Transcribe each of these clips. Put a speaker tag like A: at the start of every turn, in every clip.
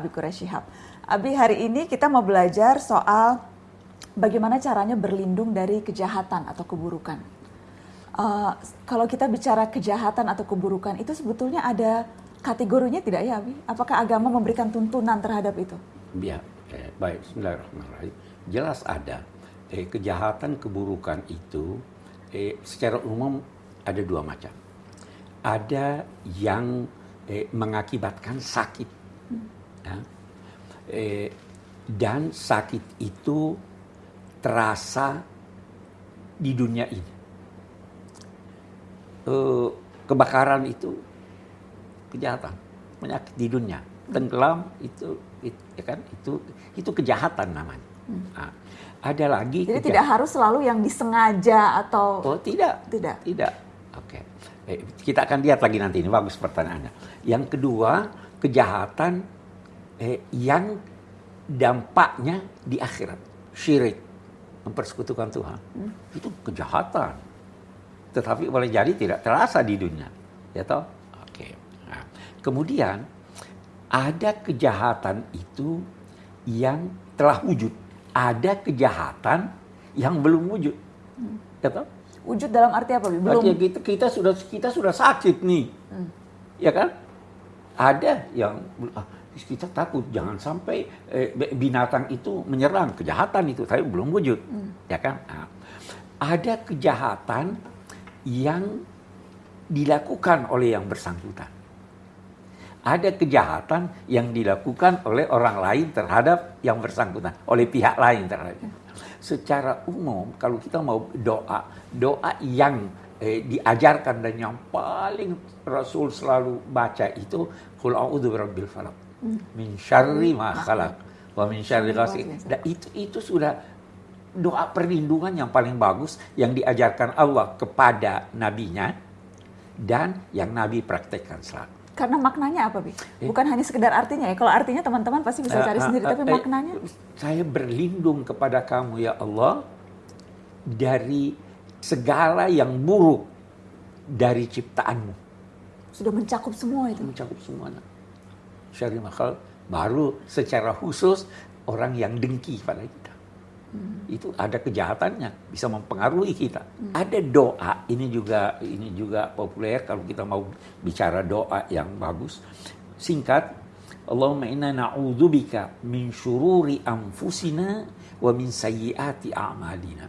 A: Abi Quraisyihab. Abi hari ini kita mau belajar soal bagaimana caranya berlindung dari kejahatan atau keburukan. Uh, kalau kita bicara kejahatan atau keburukan itu sebetulnya ada kategorinya tidak ya Abi? Apakah agama memberikan tuntunan terhadap itu?
B: Ya, eh, baik. Bismillahirrahmanirrahim. Jelas ada. Eh, kejahatan keburukan itu eh, secara umum ada dua macam. Ada yang eh, mengakibatkan sakit. Hmm. Ya. Eh, dan sakit itu terasa di dunia ini. Eh, kebakaran itu kejahatan, penyakit di dunia. Tenggelam itu, itu ya kan itu itu kejahatan namanya. Hmm. Nah, ada lagi.
A: Jadi tidak harus selalu yang disengaja atau.
B: Oh tidak,
A: tidak,
B: tidak. Oke, okay. eh, kita akan lihat lagi nanti ini bagus pertanyaannya. Yang kedua kejahatan eh, yang dampaknya di akhirat, syirik, mempersekutukan Tuhan, hmm. itu kejahatan. Tetapi boleh jadi tidak terasa di dunia, ya toh? Kemudian ada kejahatan itu yang telah wujud. Ada kejahatan yang belum wujud. Hmm.
A: Ya Wujud dalam arti apa? Belum.
B: Artinya kita, kita sudah kita sudah sakit nih. Hmm. Ya kan? Ada yang ah, kita takut jangan sampai eh, binatang itu menyerang kejahatan itu tapi belum wujud. Hmm. Ya kan? Nah, ada kejahatan yang dilakukan oleh yang bersangkutan ada kejahatan yang dilakukan oleh orang lain terhadap yang bersangkutan, oleh pihak lain terhadap. Secara umum, kalau kita mau doa, doa yang eh, diajarkan dan yang paling Rasul selalu baca itu Qul a'udzu birabbil falaq min syarri ma khalaq wa min syarri ghasiqin. Dan itu itu sudah doa perlindungan yang paling bagus yang diajarkan Allah kepada nabinya dan yang nabi praktekkan selalu
A: karena maknanya apa, Bi? Eh. Bukan hanya sekedar artinya ya. Kalau artinya teman-teman pasti bisa cari uh, sendiri, uh, tapi maknanya?
B: Saya berlindung kepada kamu ya Allah dari segala yang buruk dari ciptaanmu.
A: Sudah mencakup semua itu?
B: Mencakup semua. Syari makal baru secara khusus orang yang dengki pada kita. Hmm. Itu ada kejahatannya, bisa mempengaruhi kita. Hmm. Ada doa, ini juga ini juga populer kalau kita mau bicara doa yang bagus. Singkat, Allahumma inna na'udzubika min syururi anfusina wa min sayyiati a'malina.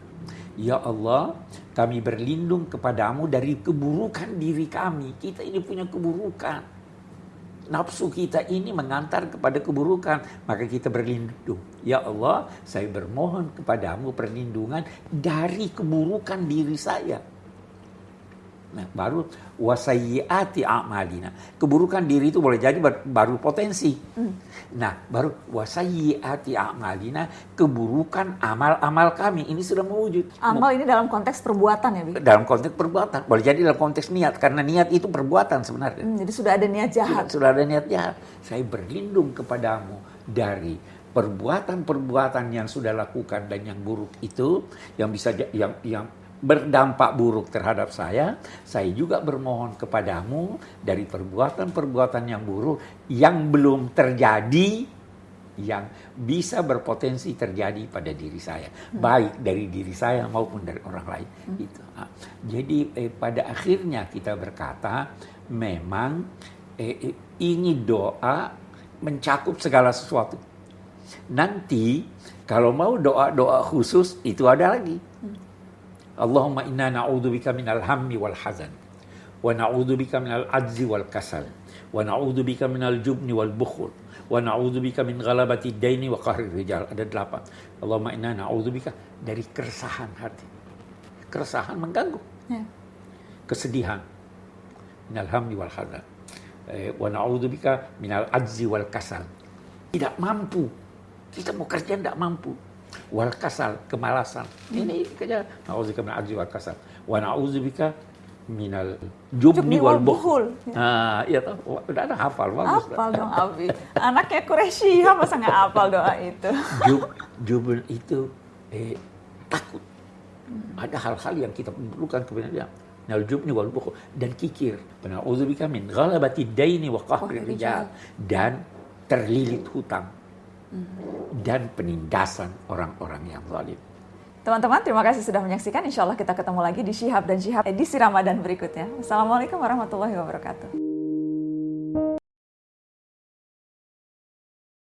B: Ya Allah, kami berlindung kepadamu dari keburukan diri kami. Kita ini punya keburukan nafsu kita ini mengantar kepada keburukan, maka kita berlindung. Ya Allah, saya bermohon kepadamu perlindungan dari keburukan diri saya. Nah, baru wasayyiati a'malina. Keburukan diri itu boleh jadi baru potensi. Hmm. Nah, baru wasayyiati a'malina, keburukan amal-amal kami ini sudah mewujud.
A: Amal ini dalam konteks perbuatan ya, Bi?
B: Dalam konteks perbuatan. Boleh jadi dalam konteks niat karena niat itu perbuatan sebenarnya.
A: Hmm, jadi sudah ada niat jahat.
B: Sudah, sudah ada niat jahat. Saya berlindung kepadamu dari perbuatan-perbuatan yang sudah lakukan dan yang buruk itu yang bisa yang yang berdampak buruk terhadap saya, saya juga bermohon kepadamu dari perbuatan-perbuatan yang buruk yang belum terjadi, yang bisa berpotensi terjadi pada diri saya, hmm. baik dari diri saya maupun dari orang lain. Hmm. Itu. Nah, jadi eh, pada akhirnya kita berkata, memang eh, eh ini doa mencakup segala sesuatu. Nanti kalau mau doa-doa khusus itu ada lagi. Hmm Allahumma inna na'udzubika minal hammi wal hazan wa na'udzubika minal ajzi wal kasal wa na'udzubika minal jubni wal bukhul wa na'udzubika min ghalabati daini wa qahri rijal. Ada delapan. Allahumma inna na'udzubika dari keresahan hati. Keresahan mengganggu. Ya. kesedihan. Minal hammi wal hazan. Eh, wa na'udzubika minal ajzi wal kasal. Tidak mampu. Kita mau kerja tidak mampu wal kasal kemalasan. Ini kerja nauzubika min ajzi wal kasal wa nauzubika minal jubni wal bukhul ah iya toh. Udah ada hafal
A: bagus. Hafal dong Abi anaknya Quraisy masa nggak hafal doa itu.
B: Jub jubun itu eh, takut. Ada hal-hal yang kita perlukan dia. Minal jubni wal bukhul dan kikir. Nauzubika min ghalabati daini wa qahri rijal. Dan terlilit hutang dan penindasan orang-orang yang zalim.
A: Teman-teman, terima kasih sudah menyaksikan. Insya Allah kita ketemu lagi di Syihab dan Syihab edisi Ramadan berikutnya. Assalamualaikum warahmatullahi wabarakatuh.